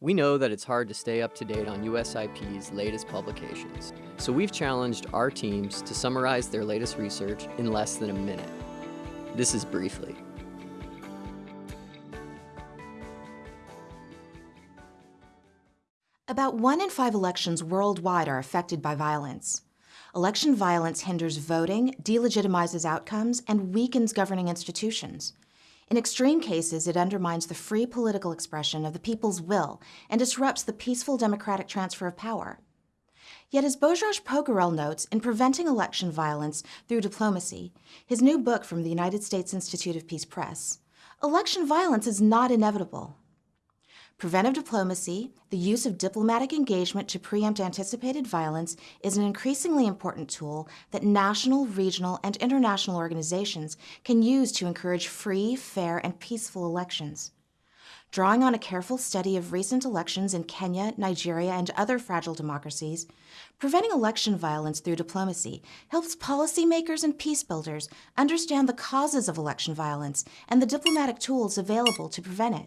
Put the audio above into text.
We know that it's hard to stay up to date on USIP's latest publications, so we've challenged our teams to summarize their latest research in less than a minute. This is Briefly. About one in five elections worldwide are affected by violence. Election violence hinders voting, delegitimizes outcomes, and weakens governing institutions. In extreme cases, it undermines the free political expression of the people's will and disrupts the peaceful democratic transfer of power. Yet as Bhojraj Pokharel notes in Preventing Election Violence Through Diplomacy, his new book from the United States Institute of Peace Press, election violence is not inevitable. Preventive diplomacy, the use of diplomatic engagement to preempt anticipated violence, is an increasingly important tool that national, regional, and international organizations can use to encourage free, fair, and peaceful elections. Drawing on a careful study of recent elections in Kenya, Nigeria, and other fragile democracies, preventing election violence through diplomacy helps policymakers and peacebuilders understand the causes of election violence and the diplomatic tools available to prevent it.